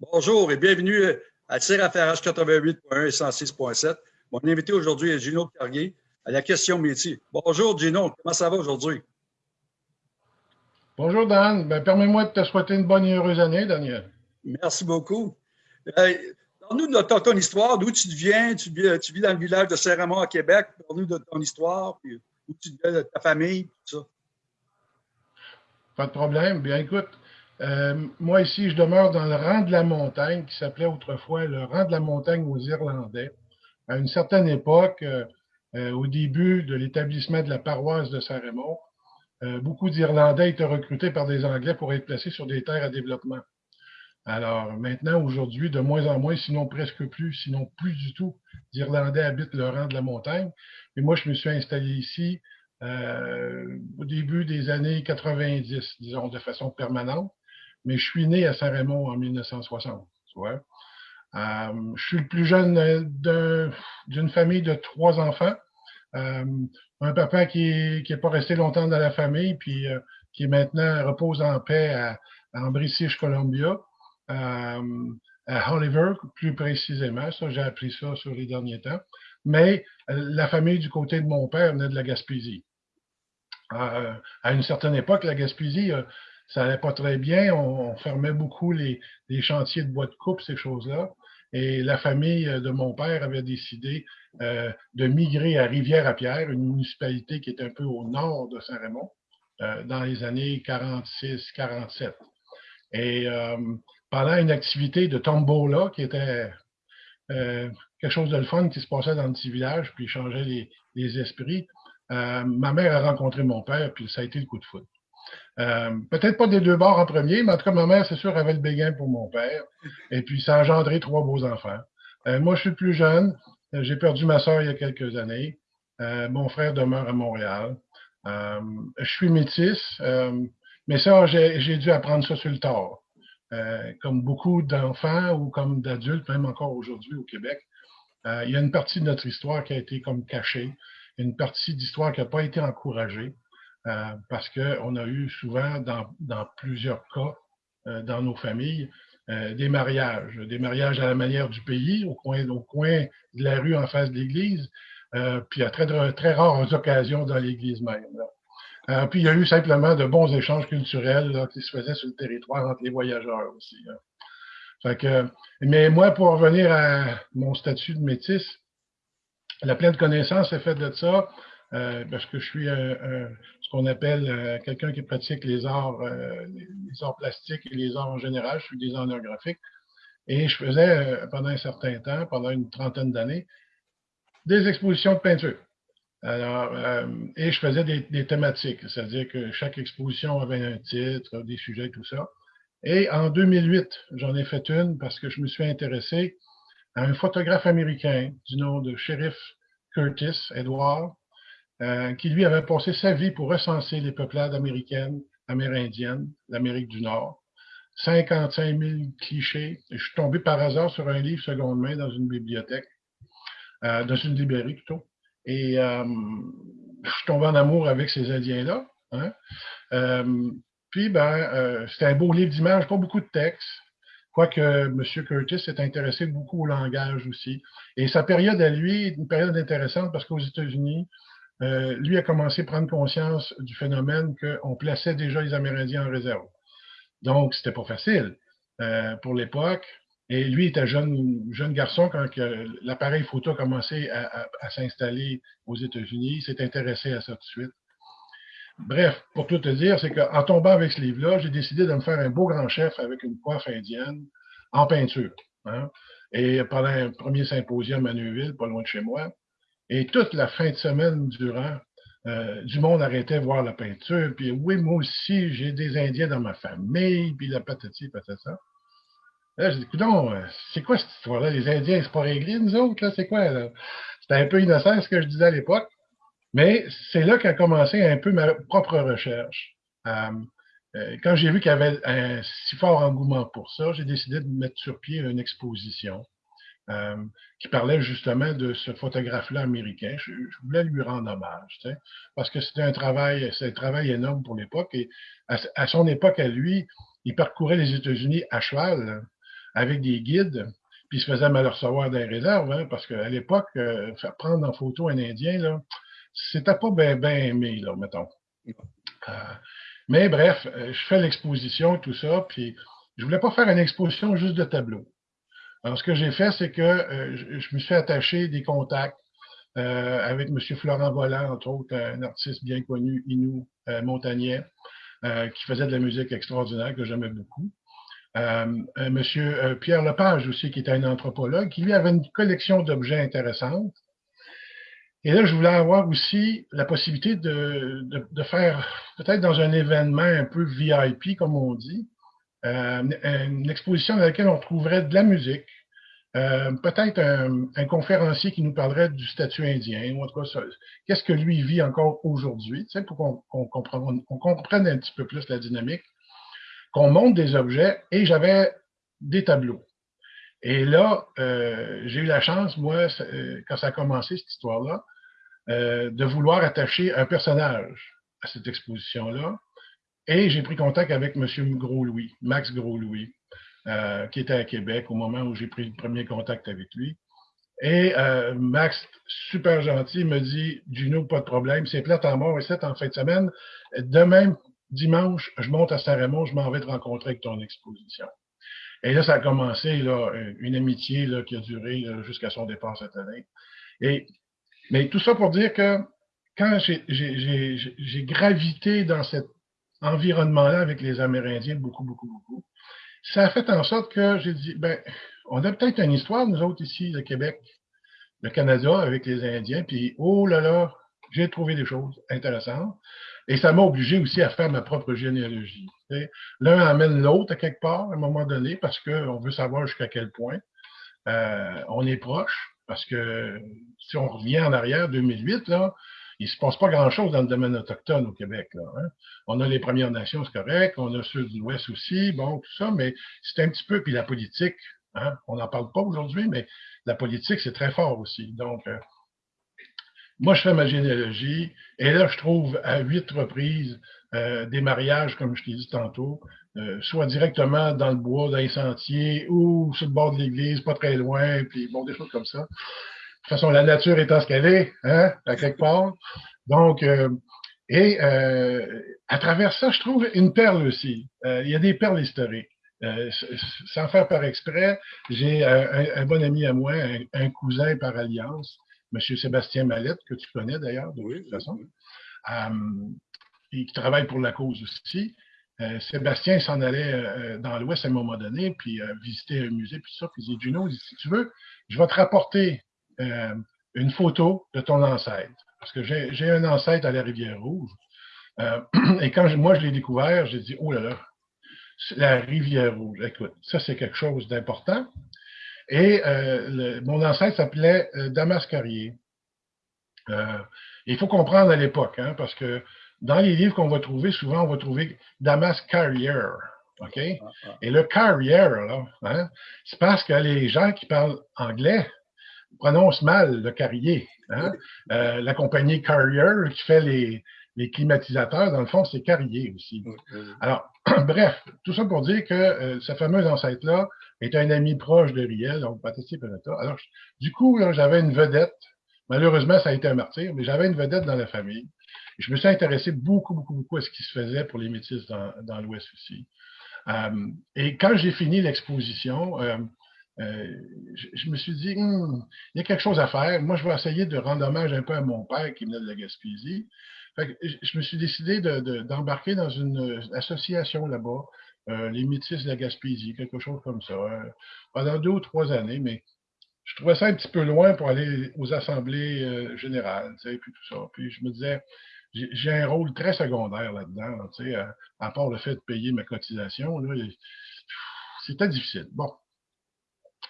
Bonjour et bienvenue à TIRAFRH 88.1 et 106.7. Mon invité aujourd'hui est Gino Carrier à la question métier. Bonjour Gino, comment ça va aujourd'hui? Bonjour Dan, ben, permets-moi de te souhaiter une bonne et heureuse année, Daniel. Merci beaucoup. Euh, Parle-nous de ton, histoire, d'où tu viens, tu, tu, vis dans le village de Saint-Raymond à Québec. Parle-nous de ton histoire, puis où tu viens de ta famille, tout ça. Pas de problème. Bien, écoute, euh, moi ici, je demeure dans le rang de la montagne, qui s'appelait autrefois le rang de la montagne aux Irlandais. À une certaine époque, euh, euh, au début de l'établissement de la paroisse de Saint-Raymond, beaucoup d'Irlandais étaient recrutés par des Anglais pour être placés sur des terres à développement. Alors maintenant, aujourd'hui, de moins en moins, sinon presque plus, sinon plus du tout, d'Irlandais habitent le rang de la montagne. Et moi, je me suis installé ici au début des années 90, disons, de façon permanente. Mais je suis né à Saint-Raymond en 1960, tu vois. Euh, je suis le plus jeune d'une famille de trois enfants. Euh, un papa qui n'est pas resté longtemps dans la famille, puis euh, qui maintenant repose en paix à, en British Columbia. À Oliver, plus précisément. Ça, j'ai appris ça sur les derniers temps. Mais la famille du côté de mon père venait de la Gaspésie. À une certaine époque, la Gaspésie, ça allait pas très bien. On, fermait beaucoup les, chantiers de bois de coupe, ces choses-là. Et la famille de mon père avait décidé de migrer à Rivière-à-Pierre, une municipalité qui est un peu au nord de Saint-Raymond, dans les années 46-47. Et pendant une activité de tombola qui était euh, quelque chose de le fun qui se passait dans le petit village, puis changeait les, les esprits. Euh, ma mère a rencontré mon père, puis ça a été le coup de foot. Euh, Peut-être pas des deux bords en premier, mais en tout cas, ma mère, c'est sûr, avait le béguin pour mon père. Et puis, ça a engendré trois beaux enfants. Euh, moi, je suis plus jeune. J'ai perdu ma soeur il y a quelques années. Euh, mon frère demeure à Montréal. je suis métis, mais ça, j'ai dû apprendre ça sur le tard. Euh, comme beaucoup d'enfants ou comme d'adultes, même encore aujourd'hui au Québec, euh, il y a une partie de notre histoire qui a été comme cachée, une partie d'histoire qui n'a pas été encouragée, euh, parce qu'on a eu souvent, dans, dans plusieurs cas, dans nos familles, des mariages, des mariages à la manière du pays, au coin, au coin de la rue en face de l'église, puis à très, très rares occasions dans l'église même. Là. Euh, puis il y a eu simplement de bons échanges culturels qui se faisaient sur le territoire entre les voyageurs aussi. Fait que, mais moi, pour revenir à mon statut de métis, la pleine connaissance est faite de ça euh, parce que je suis ce qu'on appelle euh, quelqu'un qui pratique les arts, les, arts plastiques et les arts en général. Je suis designer graphique. Et je faisais pendant un certain temps, pendant une trentaine d'années, des expositions de peinture. Alors, euh, et je faisais des, thématiques, c'est-à-dire que chaque exposition avait un titre, des sujets, tout ça. Et en 2008, j'en ai fait une parce que je me suis intéressé à un photographe américain du nom de Sheriff Curtis Edward, euh, qui lui avait passé sa vie pour recenser les peuplades américaines, amérindiennes, l'Amérique du Nord. 55 000 clichés. je suis tombé par hasard sur un livre seconde main dans une bibliothèque, euh, dans une librairie plutôt. Et euh, je suis tombé en amour avec ces Indiens-là. Hein. Euh, puis, ben, euh, c'était un beau livre d'images, pas beaucoup de texte. Quoique M. Curtis s'est intéressé beaucoup au langage aussi. Et sa période à lui est une période intéressante parce qu'aux États-Unis, lui a commencé à prendre conscience du phénomène qu'on plaçait déjà les Amérindiens en réserve. Donc, c'était pas facile pour l'époque. Et lui était jeune, jeune garçon quand l'appareil photo a commencé à, s'installer aux États-Unis. Il s'est intéressé à ça tout de suite. Bref, pour tout te dire, c'est qu'en tombant avec ce livre-là, j'ai décidé de me faire un beau grand chef avec une coiffe indienne en peinture. Hein. Et pendant un premier symposium à Neuville, pas loin de chez moi, et toute la fin de semaine durant, euh, du monde arrêtait voir la peinture. Puis oui, moi aussi, j'ai des Indiens dans ma famille, puis la patati patata. Là, j'ai dit, euh, c'est quoi cette histoire-là? Les Indiens, c'est pas réglé, nous autres, là, c'est quoi, là? C'était un peu innocent ce que je disais à l'époque. Mais c'est là qu'a commencé un peu ma propre recherche. Euh, quand j'ai vu qu'il y avait un si fort engouement pour ça, j'ai décidé de mettre sur pied une exposition qui parlait justement de ce photographe-là américain. Je, voulais lui rendre hommage, tu sais, parce que c'était un travail, c'est un travail énorme pour l'époque. Et à, à, son époque, à lui, il parcourait les États-Unis à cheval. avec des guides, puis ils se faisaient mal recevoir des réserves, hein, parce qu'à l'époque, euh, faire prendre en photo un Indien, là, c'était pas bien ben aimé, là, mettons. Euh, mais bref, euh, je fais l'exposition, tout ça, puis je voulais pas faire une exposition juste de tableaux. Alors, ce que j'ai fait, c'est que je, me suis attaché des contacts avec M. Florent Volant, entre autres, un artiste bien connu, Inou, montagnais, qui faisait de la musique extraordinaire, que j'aimais beaucoup. Euh, euh, Monsieur euh, Pierre Lepage aussi, qui était un anthropologue, qui lui avait une collection d'objets intéressants. Et là, je voulais avoir aussi la possibilité de, de, faire, peut-être dans un événement un peu VIP, comme on dit, une exposition dans laquelle on trouverait de la musique, peut-être un, conférencier qui nous parlerait du statut indien, ou en tout cas, qu'est-ce que lui vit encore aujourd'hui, tu sais, pour qu'on comprenne, comprenne un petit peu plus la dynamique qu'on monte des objets et j'avais des tableaux. Et là, euh, j'ai eu la chance, moi, euh, quand ça a commencé, cette histoire-là, euh, de vouloir attacher un personnage à cette exposition-là. Et j'ai pris contact avec M. Gros-Louis, Max Gros-Louis, qui était à Québec au moment où j'ai pris le premier contact avec lui. Et Max, super gentil, me dit Juno, pas de problème, c'est plate en mort et c'est en fin de semaine. De même, dimanche, je monte à Saint-Raymond, je m'en vais te rencontrer avec ton exposition. Et là, ça a commencé, là, une amitié là, qui a duré jusqu'à son départ cette année. Et, mais tout ça pour dire que quand j'ai gravité dans cet environnement-là avec les Amérindiens, beaucoup, beaucoup, beaucoup, ça a fait en sorte que j'ai dit, ben, on a peut-être une histoire, nous autres ici, le Québec, le Canada, avec les Indiens, puis oh là là, j'ai trouvé des choses intéressantes. Et ça m'a obligé aussi à faire ma propre généalogie. L'un amène l'autre à quelque part, à un moment donné, parce qu'on veut savoir jusqu'à quel point euh, on est proche. Parce que si on revient en arrière, 2008, là, il se passe pas grand-chose dans le domaine autochtone au Québec. Là, hein. On a les Premières Nations, c'est correct. On a ceux de l'Ouest aussi, bon, tout ça, mais c'est un petit peu, puis la politique, hein, on n'en parle pas aujourd'hui, mais la politique, c'est très fort aussi. Donc, euh, moi, je fais ma généalogie et là, je trouve à huit reprises euh, des mariages, comme je t'ai dit tantôt, euh, soit directement dans le bois, dans les sentiers ou sur le bord de l'église, pas très loin, puis bon, des choses comme ça. De toute façon, la nature étant ce qu'elle est, hein, à quelque part. Donc, euh, et à travers ça, je trouve une perle aussi. il y a des perles historiques. sans faire par exprès, j'ai un, bon ami à moi, un cousin par alliance, M. Sébastien Mallette, que tu connais d'ailleurs, de toute façon, euh, et qui travaille pour la cause aussi. Euh, Sébastien s'en allait euh, dans l'Ouest à un moment donné, puis visiter un musée, puis ça, puis il dit, Juno, si tu veux, je vais te rapporter une photo de ton ancêtre. Parce que j'ai un ancêtre à la Rivière-Rouge. et quand moi je l'ai découvert, j'ai dit, oh là là, la Rivière-Rouge, écoute, ça c'est quelque chose d'important. Et euh, mon ancêtre s'appelait euh, Damas Carrier. Euh, il faut comprendre à l'époque, hein, parce que dans les livres qu'on va trouver, souvent on va trouver Damas Carrier. OK? Ah, ah. Et le carrier, là, hein, c'est parce que les gens qui parlent anglais prononcent mal le carrier. Hein? la compagnie Carrier qui fait les, les climatisateurs, dans le fond, c'est Carrier aussi. Alors, bref, tout ça pour dire que ce fameux ancêtre-là est un ami proche de Riel, donc Patricia Penetta. Alors, du coup, j'avais une vedette. Malheureusement, ça a été un martyr, mais j'avais une vedette dans la famille. je me suis intéressé beaucoup, beaucoup, beaucoup à ce qui se faisait pour les métis dans, dans l'Ouest aussi. Euh, et quand j'ai fini l'exposition, euh, euh, je, me suis dit, hmm, il y a quelque chose à faire. Moi, je vais essayer de rendre hommage un peu à mon père qui venait de la Gaspésie. Fait que je me suis décidé d'embarquer de, dans une association là-bas euh, les métis de la Gaspésie, quelque chose comme ça, euh, pendant deux ou trois années, mais je trouvais ça un petit peu loin pour aller aux assemblées euh, générales, tu sais, puis tout ça. Puis je me disais, j'ai un rôle très secondaire là-dedans, tu sais, à, part le fait de payer ma cotisation, c'était difficile. Bon.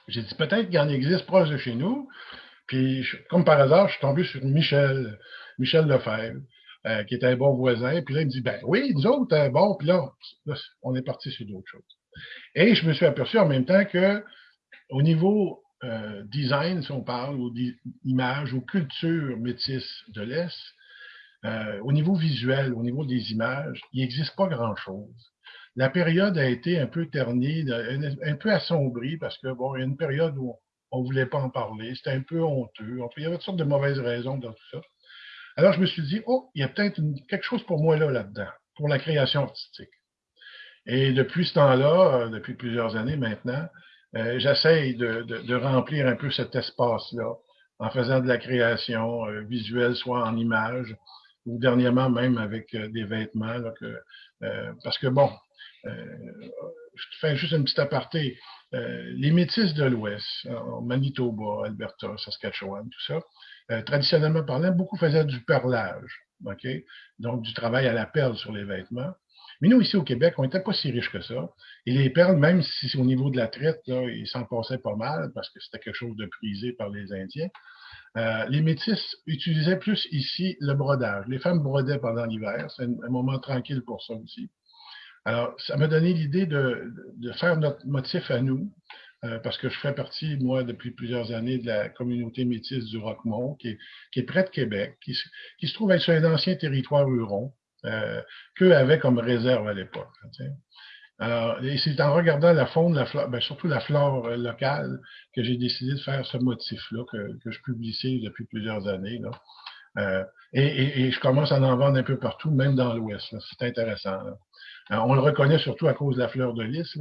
J'ai dit, peut-être qu'il en existe proche de chez nous. Puis, comme par hasard, je suis tombé sur Michel, Michel Lefebvre. Euh, qui était un bon voisin. Puis là, il me dit, ben oui, nous autres, euh, bon, puis là, on est parti sur d'autres choses. Et je me suis aperçu en même temps que au niveau euh, design, si on parle, ou d'image, ou culture métisse de l'Est, au niveau visuel, au niveau des images, il n'existe pas grand-chose. La période a été un peu ternie, un peu assombrie, parce que, bon, il y a une période où on ne voulait pas en parler, c'était un peu honteux. il y avait toutes sortes de mauvaises raisons dans tout ça. Alors, je me suis dit, oh, il y a peut-être quelque chose pour moi là, là-dedans, pour la création artistique. Et depuis ce temps-là, euh, depuis plusieurs années maintenant, euh, j'essaye de, remplir un peu cet espace-là en faisant de la création euh, visuelle, soit en images, ou dernièrement même avec des vêtements. parce que bon, je fais juste une petite aparté. les métis de l'Ouest, Manitoba, Alberta, Saskatchewan, tout ça, traditionnellement parlant, beaucoup faisaient du perlage, ok, donc du travail à la perle sur les vêtements. Mais nous, ici au Québec, on n'était pas si riches que ça. Et les perles, même si au niveau de la traite, ils s'en passaient pas mal parce que c'était quelque chose de prisé par les Indiens. Euh, les métis utilisaient plus ici le brodage. Les femmes brodaient pendant l'hiver. C'est un, moment tranquille pour ça aussi. Alors, ça m'a donné l'idée de, faire notre motif à nous, euh, parce que je fais partie, moi, depuis plusieurs années, de la communauté métisse du Roquemont, qui est, près de Québec, qui, se trouve être sur un ancien territoire huron euh, qu'eux avaient comme réserve à l'époque. Alors, c'est en regardant la faune, la flore, ben, surtout la flore euh, locale, que j'ai décidé de faire ce motif-là que, je publie ici depuis plusieurs années. Euh, et, et, je commence à en vendre un peu partout, même dans l'Ouest. C'est intéressant. On le reconnaît surtout à cause de la fleur de lys,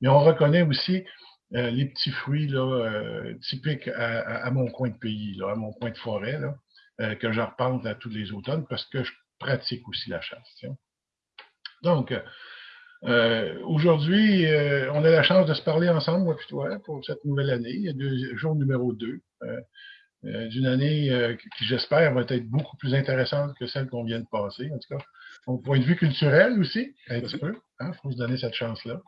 mais on reconnaît aussi euh, les petits fruits euh, typiques à, mon coin de pays, à mon coin de forêt, euh, que je à tous les automnes parce que je pratique aussi la chasse. Donc, euh, aujourd'hui, euh, on a la chance de se parler ensemble, moi et pour cette nouvelle année. Deux, jour numéro 2 euh, d'une année qui, j'espère, va être beaucoup plus intéressante que celle qu'on vient de passer, en tout cas. Au point de vue culturel aussi, un petit peu. Il hein, faut se donner cette chance-là.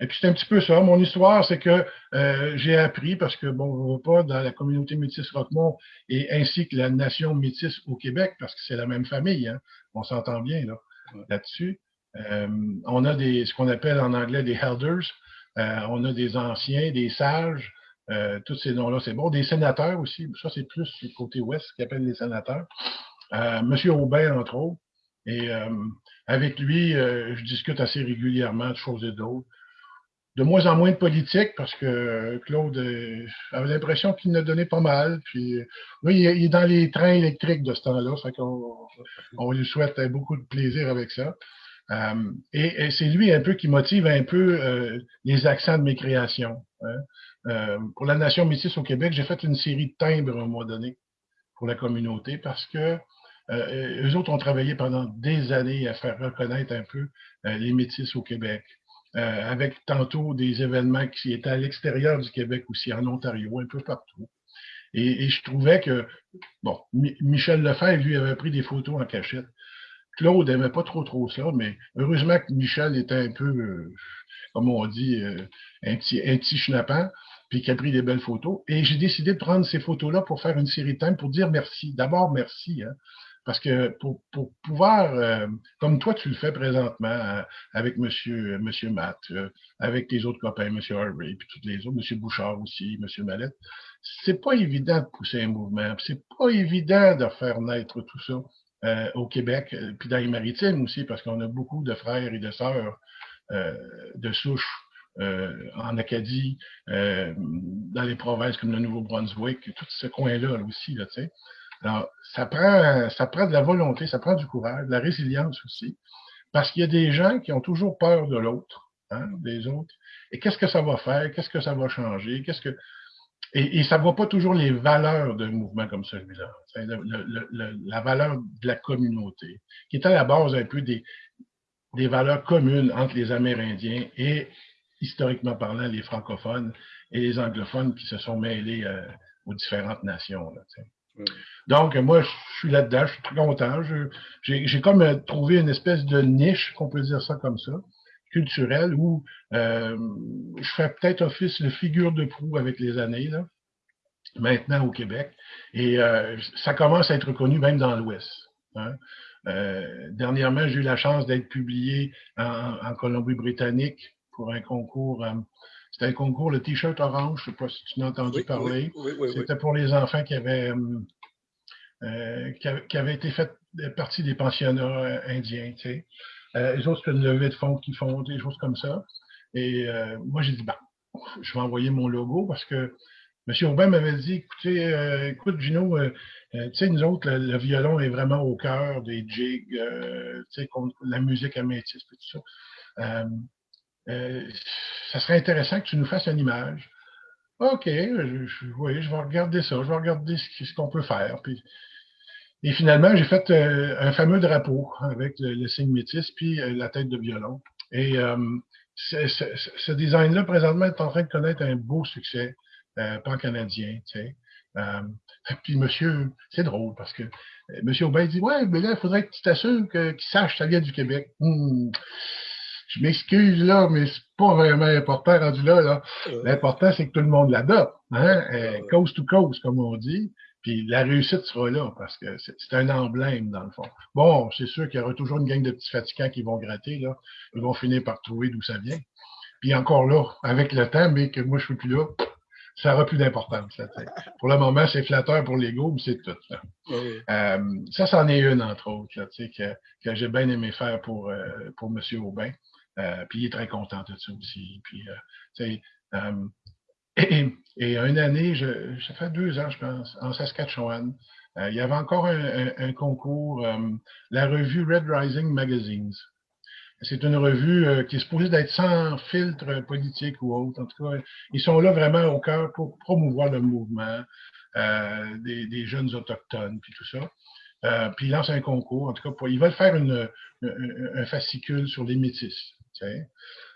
et puis c'est un petit peu ça. Mon histoire, c'est que j'ai appris, parce que bon, on ne pas dans la communauté métisse Roquemont et ainsi que la nation métisse au Québec, parce que c'est la même famille, hein, on s'entend bien là, là-dessus. Euh, on a des, ce qu'on appelle en anglais des elders. Euh, on a des anciens, des sages. Euh, tous ces noms-là, c'est bon. Des sénateurs aussi. Ça, c'est plus du côté ouest qui appelle les sénateurs. Monsieur Aubin, entre autres. Et avec lui, je discute assez régulièrement de choses et d'autres de moins en moins de politique parce que Claude avait l'impression qu'il ne donnait pas mal. Puis oui, il est dans les trains électriques de ce temps-là, fait qu'on on lui souhaite beaucoup de plaisir avec ça. Euh, et, c'est lui un peu qui motive un peu euh, les accents de mes créations. Hein. Euh, pour la Nation métisse au Québec, j'ai fait une série de timbres à un moment donné pour la communauté parce que eux autres ont travaillé pendant des années à faire reconnaître un peu les métis au Québec. avec tantôt des événements qui étaient à l'extérieur du Québec aussi, en Ontario, un peu partout. Et, et je trouvais que, bon, Michel Lefebvre, lui, avait pris des photos en cachette. Claude n'aimait pas trop trop ça, mais heureusement que Michel était un peu, euh, comme on dit, euh, un petit, un petit puis qu'il a pris des belles photos. Et j'ai décidé de prendre ces photos-là pour faire une série de thèmes pour dire merci. D'abord, merci. Hein, parce que pour, pour pouvoir, euh, comme toi tu le fais présentement avec Monsieur, Monsieur Matt, avec tes autres copains, Monsieur Harvey, puis tous les autres, Monsieur Bouchard aussi, Monsieur Mallette, c'est pas évident de pousser un mouvement, c'est pas évident de faire naître tout ça. Euh, au Québec, euh, puis dans les maritimes aussi, parce qu'on a beaucoup de frères et de sœurs euh, de souche en Acadie, dans les provinces comme le Nouveau-Brunswick, tout ce coin-là aussi, là, tu sais. Alors, ça prend, ça prend de la volonté, ça prend du courage, de la résilience aussi, parce qu'il y a des gens qui ont toujours peur de l'autre, hein, des autres. Et qu'est-ce que ça va faire? Qu'est-ce que ça va changer? Qu'est-ce que et, ça ne voit pas toujours les valeurs d'un mouvement comme celui-là. la valeur de la communauté, qui est à la base un peu des, des valeurs communes entre les Amérindiens et, historiquement parlant, les francophones et les anglophones qui se sont mêlés euh, aux différentes nations. Donc, moi, je suis là-dedans, je suis très content. J'ai comme euh, trouvé une espèce de niche, qu'on peut dire ça comme ça, culturel où euh, je fais peut-être office de figure de proue avec les années, là, maintenant au Québec. Et euh, ça commence à être reconnu même dans l'Ouest. Hein. Euh, dernièrement, j'ai eu la chance d'être publié en, Colombie-Britannique pour un concours. C'était un concours, le T-shirt orange, je ne sais pas si tu n'as entendu parler. C'était pour les enfants qui avaient, qui, avaient été fait partie des pensionnats indiens. Tu sais. les autres, c'est une levée de fonds qui font, des choses comme ça. Et moi, j'ai dit, bah, je vais envoyer mon logo parce que M. Aubin m'avait dit, écoutez, écoute, Gino, tu sais, nous autres, le, violon est vraiment au cœur des jigs, tu sais, la musique améthyste et tout ça. Ça serait intéressant que tu nous fasses une image. OK, je, oui, je vais regarder ça, je vais regarder ce, qu'on peut faire. Puis, et finalement, j'ai fait euh, un fameux drapeau avec le, signe métis puis euh, la tête de violon. Et euh, ce design-là, présentement, est en train de connaître un beau succès pan-canadien. Tu sais. puis monsieur, c'est drôle parce que monsieur Aubin dit Ouais, mais là, il faudrait que tu t'assures qu'il sache que ça vient du Québec. Hmm je m'excuse là, mais c'est pas vraiment important rendu là. là. L'important, c'est que tout le monde l'adopte, hein? Euh, coast to coast, comme on dit. Puis la réussite sera là, parce que c'est un emblème, dans le fond. Bon, c'est sûr qu'il y aura toujours une gang de petits fatigants qui vont gratter, là. Ils vont finir par trouver d'où ça vient. Puis encore là, avec le temps, mais que moi je suis plus là, ça n'aura plus d'importance. Pour le moment, c'est flatteur pour l'ego, mais c'est tout. Euh, ça, c'en est une, entre autres, là, que, que j'ai bien aimé faire pour, euh, pour M. Aubin. Euh, puis il est très content de ça aussi. Puis, euh, euh, et, et, une année, je, ça fait deux ans, je pense, en Saskatchewan, il y avait encore un, concours, la revue Red Rising Magazines. C'est une revue qui est supposée d'être sans filtre politique ou autre. En tout cas, ils sont là vraiment au cœur pour promouvoir le mouvement des, des, jeunes autochtones, puis tout ça. Euh, puis ils lancent un concours. En tout cas, ils veulent faire une, un fascicule sur les métis.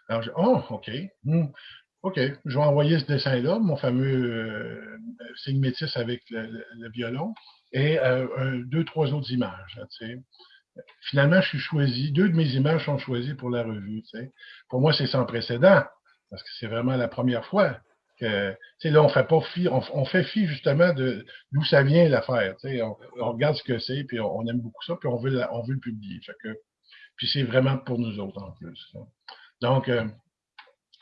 Alors, je, oh, OK. Hmm, OK, je vais envoyer ce dessin-là, mon fameux euh, signe métis avec le, violon, et euh, deux, trois autres images. Finalement, je suis choisi, deux de mes images sont choisies pour la revue. Pour moi, c'est sans précédent, parce que c'est vraiment la première fois que, là, on fait pas fi, on, fait fi justement de d'où ça vient l'affaire. On, regarde ce que c'est, puis on, aime beaucoup ça, puis on veut, le publier. Puis c'est vraiment pour nous autres en plus. Donc, euh,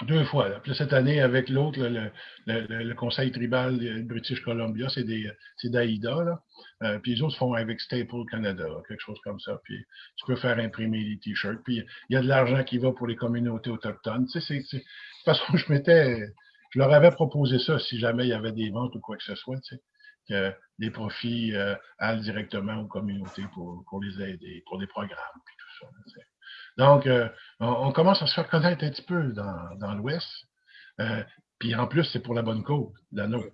deux fois. Puis cette année, avec l'autre, le, conseil tribal de British Columbia, c'est d'AIDA. Euh, puis les autres font avec Staple Canada, quelque chose comme ça. Puis tu peux faire imprimer les t-shirts. Puis il y a de l'argent qui va pour les communautés autochtones. Tu sais, de toute façon, je m'étais, je leur avais proposé ça si jamais il y avait des ventes ou quoi que ce soit. Tu sais, que les profits euh, allent directement aux communautés pour, pour les aider, pour des programmes. Puis donc, euh, on, commence à se faire connaître un petit peu dans, dans l'Ouest. Euh, puis en plus, c'est pour la bonne cause, la nôtre.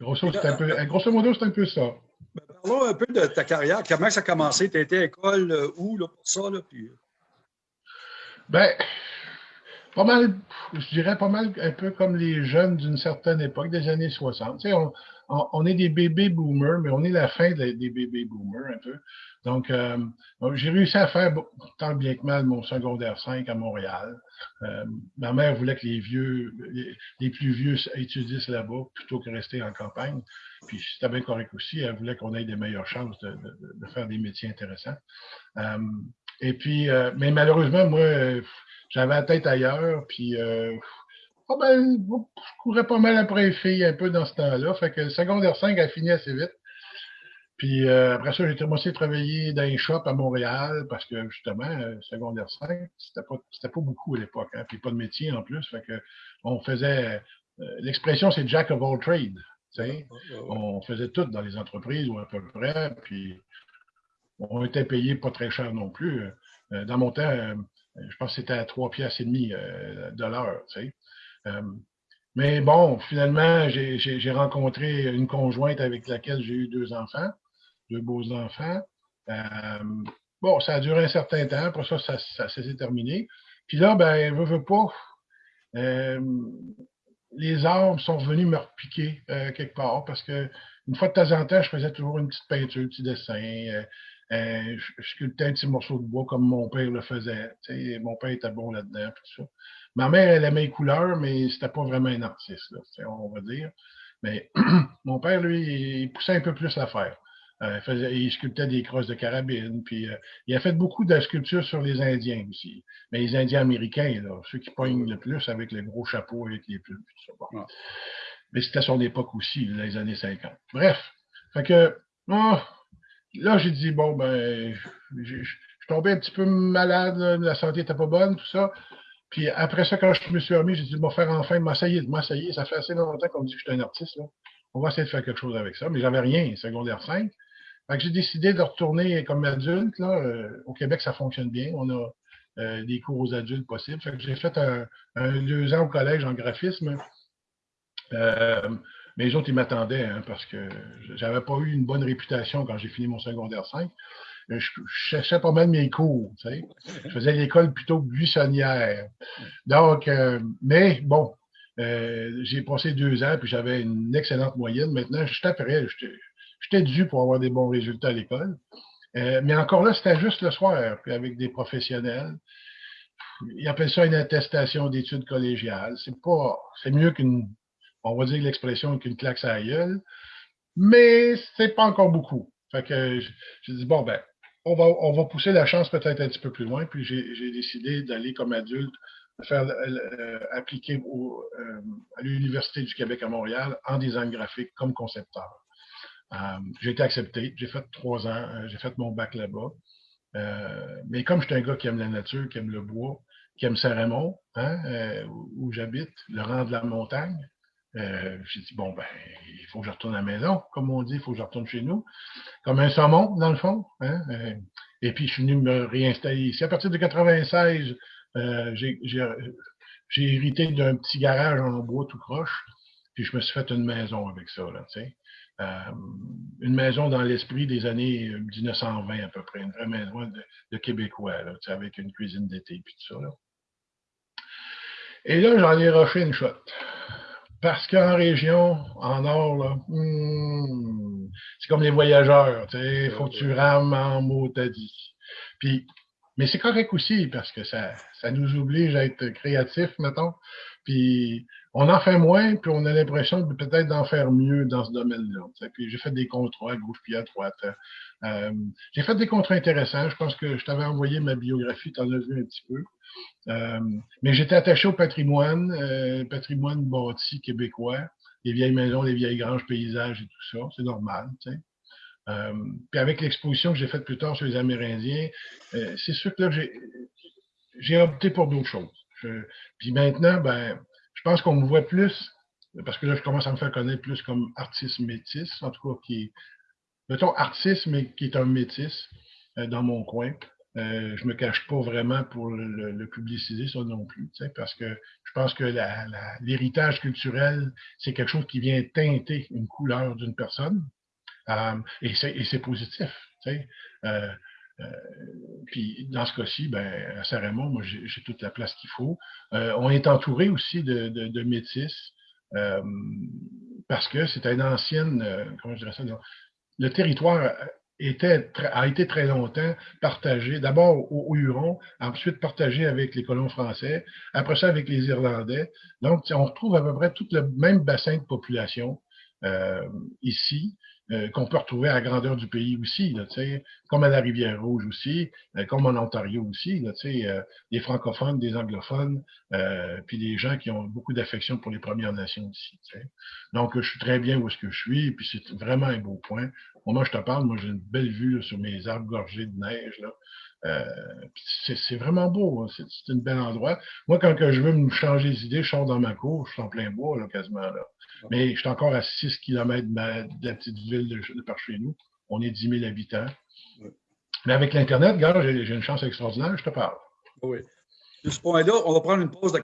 grosso, un peu, grosso, modo, c'est un peu ça. Ben, parlons un peu de ta carrière. Comment ça a commencé? Tu été à l'école où là, pour ça? Là, puis... Ben, pas mal, je dirais pas mal un peu comme les jeunes d'une certaine époque, des années 60. Tu sais, on, est des bébés boomers, mais on est la fin des bébés boomers un peu. Donc, euh, j'ai réussi à faire tant bien que mal mon secondaire 5 à Montréal. Euh, ma mère voulait que les vieux, les, plus vieux étudient là-bas plutôt que rester en campagne. Puis c'était bien correct aussi. Elle voulait qu'on ait des meilleures chances de, faire des métiers intéressants. Euh, et puis, mais malheureusement, moi, j'avais la tête ailleurs. Puis oh ben, je courais pas mal après les filles un peu dans ce temps-là. Fait que le secondaire 5 a fini assez vite. Puis euh, après ça, j'ai commencé à travailler dans un shop à Montréal parce que justement, euh, secondaire 5, c'était pas, c'était pas beaucoup à l'époque, hein, puis pas de métier en plus. Fait que on faisait euh, l'expression c'est Jack of all trades. On faisait tout dans les entreprises ou à peu près, puis on était payé pas très cher non plus. dans mon temps, je pense que c'était à 3 piastres et demi de l'heure. Euh, mais bon, finalement, j'ai rencontré une conjointe avec laquelle j'ai eu deux enfants, deux beaux enfants. Euh, bon, ça a duré un certain temps, pour ça, ça, s'est terminé. Puis là, ben, veut, veut pas, euh, les arbres sont venus me repiquer quelque part parce que une fois de temps en temps, je faisais toujours une petite peinture, un petit dessin. Je, sculptais un petit morceau de bois comme mon père le faisait. mon père était bon là-dedans, tout ça. Ma mère, elle aimait les couleurs, mais c'était pas vraiment un artiste, là, on va dire. Mais mon père, lui, il poussait un peu plus l'affaire. Euh, il, faisait, il sculptait des crosses de carabine, puis euh, il a fait beaucoup de sculptures sur les Indiens aussi. Mais les Indiens américains, là, ceux qui poignent le plus avec le gros chapeau, avec les plumes, tout ça. Mais c'était son époque aussi, les années 50. Bref, fait que oh, là, j'ai dit, bon, ben, je, suis tombé un petit peu malade, la santé n'était pas bonne, tout ça. Puis après ça, quand je me suis remis, j'ai dit, bon, faire enfin m'essayer, m'essayer. Ça fait assez longtemps qu'on me dit que je suis un artiste, là. On va essayer de faire quelque chose avec ça. Mais j'avais rien, secondaire 5. Fait que j'ai décidé de retourner comme adulte, là. Euh, au Québec, ça fonctionne bien. On a euh, des cours aux adultes possibles. Fait que j'ai fait un, deux ans au collège en graphisme. Euh, mais les autres, ils m'attendaient, hein, parce que j'avais pas eu une bonne réputation quand j'ai fini mon secondaire 5. Je, cherchais pas mal mes cours, tu. Je faisais l'école plutôt buissonnière. Donc, euh, mais bon, euh, j'ai passé deux ans, puis j'avais une excellente moyenne. Maintenant, je taperais, j'étais dû pour avoir des bons résultats à l'école. Euh, mais encore là, c'était juste le soir, puis avec des professionnels. Ils appellent ça une attestation d'études collégiales. C'est pas, c'est mieux qu'une on va dire l'expression qu'une claque à la gueule, mais c'est pas encore beaucoup. Fait que j'ai dit, bon, ben, on va, on va pousser la chance peut-être un petit peu plus loin, puis j'ai décidé d'aller comme adulte faire euh, appliquer euh, à l'Université du Québec à Montréal en design graphique comme concepteur. Euh, j'ai été accepté, j'ai fait trois ans, j'ai fait mon bac là-bas. mais comme je suis un gars qui aime la nature, qui aime le bois, qui aime Saint-Raymond, hein, où j'habite, le rang de la montagne, euh, j'ai dit, bon, ben, il faut que je retourne à la maison, comme on dit, il faut que je retourne chez nous, comme un saumon, dans le fond. Hein? Euh, et puis, je suis venu me réinstaller ici. À partir de 96, euh, j'ai hérité d'un petit garage en bois tout croche, puis je me suis fait une maison avec ça, là. Euh, une maison dans l'esprit des années 1920 à peu près, une vraie maison de, de Québécois, là, avec une cuisine d'été puis tout ça. Là. Et là, j'en ai rushé une shot. Parce qu'en région, en nord, là, hmm, c'est comme les voyageurs, il faut que tu rames en mot t'as dit. Puis, mais c'est correct aussi parce que ça, ça nous oblige à être créatifs, mettons. Puis on en fait moins, puis on a l'impression peut-être d'en faire mieux dans ce domaine-là. Puis j'ai fait des contrats à gauche puis à droite. Euh, j'ai fait des contrats intéressants. Je pense que je t'avais envoyé ma biographie, tu en as vu un petit peu. Euh, mais j'étais attaché au patrimoine, euh, patrimoine bâti québécois, les vieilles maisons, les vieilles granges, paysages et tout ça. C'est normal. Euh, puis avec l'exposition que j'ai faite plus tard sur les Amérindiens, euh, c'est sûr que là, j'ai opté pour d'autres choses. Puis maintenant, ben, je pense qu'on me voit plus, parce que là, je commence à me faire connaître plus comme artiste métis, en tout cas, qui est, mettons, artiste, mais qui est un métis euh, dans mon coin. Euh, je me cache pas vraiment pour le, publiciser, ça non plus, parce que je pense que l'héritage culturel, c'est quelque chose qui vient teinter une couleur d'une personne. Euh, et c'est positif. Euh, euh, puis dans ce cas-ci, ben, à Saint-Raymond, moi, j'ai toute la place qu'il faut. Euh, on est entouré aussi de, de, de métis euh, parce que c'est une ancienne, comment je dirais ça, le territoire était, a été très longtemps partagé, d'abord aux, Hurons, ensuite partagé avec les colons français, après ça avec les Irlandais. Donc, on retrouve à peu près tout le même bassin de population euh, ici. Euh, qu'on peut retrouver à la grandeur du pays aussi, là, comme à la Rivière-Rouge aussi, euh, comme en Ontario aussi, là, euh, des francophones, des anglophones, euh, puis des gens qui ont beaucoup d'affection pour les Premières Nations aussi. Donc, je suis très bien où est-ce que je suis, puis c'est vraiment un beau point. Moi, je te parle, moi j'ai une belle vue là, sur mes arbres gorgés de neige. Là. C'est vraiment beau, hein. c'est un bel endroit. Moi, quand je veux me changer d'idée, je sors dans ma cour, je suis en plein bois, là, quasiment. Là. Mais je suis encore à 6 km de, la petite ville de, par chez nous. On est 10 000 habitants. Mais avec l'Internet, gars, j'ai une chance extraordinaire, je te parle. Oui. De ce point-là, on va prendre une pause de